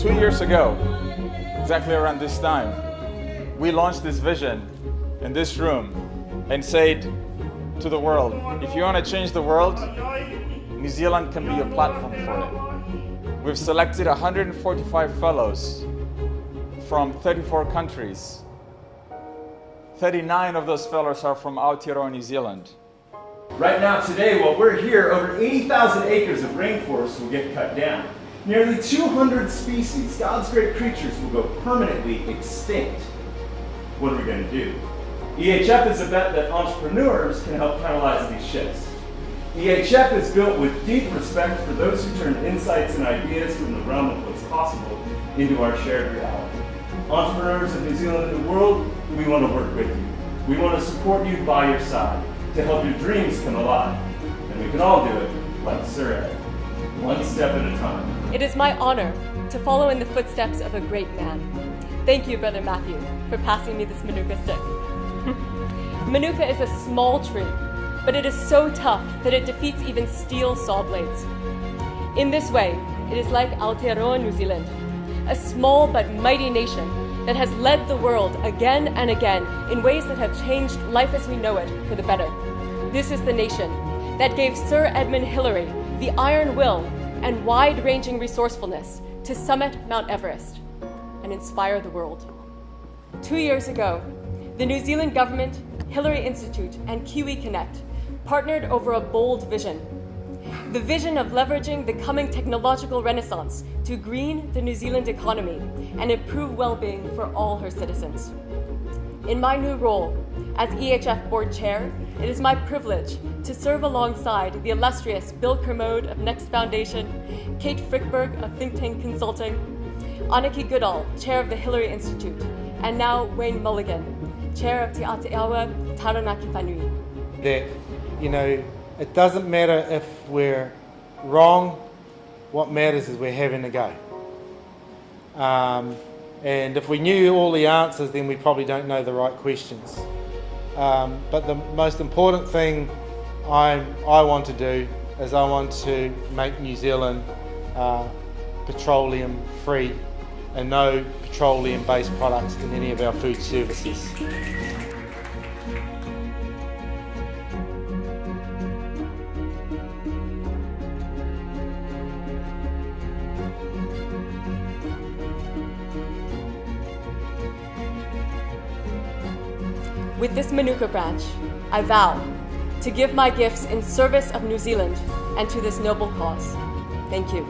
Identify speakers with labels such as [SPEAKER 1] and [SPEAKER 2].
[SPEAKER 1] Two years ago, exactly around this time, we launched this vision in this room and said to the world, if you want to change the world, New Zealand can be a platform for it. We've selected 145 fellows from 34 countries. 39 of those fellows are from Aotearoa, New Zealand.
[SPEAKER 2] Right now, today, while we're here, over 80,000 acres of rainforest will get cut down. Nearly 200 species, God's great creatures, will go permanently extinct. What are we going to do? EHF is a bet that entrepreneurs can help catalyze these shifts. EHF is built with deep respect for those who turn insights and ideas from the realm of what's possible into our shared reality. Entrepreneurs of New Zealand and the world, we want to work with you. We want to support you by your side to help your dreams come alive. And we can all do it like Sir Ed, one step at a time.
[SPEAKER 3] It is my honor to follow in the footsteps of a great man. Thank you, Brother Matthew, for passing me this Manuka stick. Manuka is a small tree, but it is so tough that it defeats even steel saw blades. In this way, it is like Aotearoa, New Zealand, a small but mighty nation that has led the world again and again in ways that have changed life as we know it for the better. This is the nation that gave Sir Edmund Hillary the iron will and wide-ranging resourcefulness to summit Mount Everest and inspire the world. Two years ago, the New Zealand government, Hillary Institute, and Kiwi Connect partnered over a bold vision. The vision of leveraging the coming technological renaissance to green the New Zealand economy and improve well-being for all her citizens. In my new role as EHF Board Chair, it is my privilege to serve alongside the illustrious Bill Kermode of Next Foundation, Kate Frykberg of Think Tank Consulting, Anake Goodall, Chair of the Hillary Institute, and now Wayne Mulligan, Chair of Te Aotearoa Taranaki Whanui.
[SPEAKER 4] That, you know, it doesn't matter if we're wrong, what matters is we're having a go. Um, and if we knew all the answers, then we probably don't know the right questions. Um, but the most important thing I, I want to do is I want to make New Zealand uh, petroleum free and no petroleum based products in any of our food services.
[SPEAKER 3] With this Manuka branch, I vow to give my gifts in service of New Zealand and to this noble cause.
[SPEAKER 2] Thank you.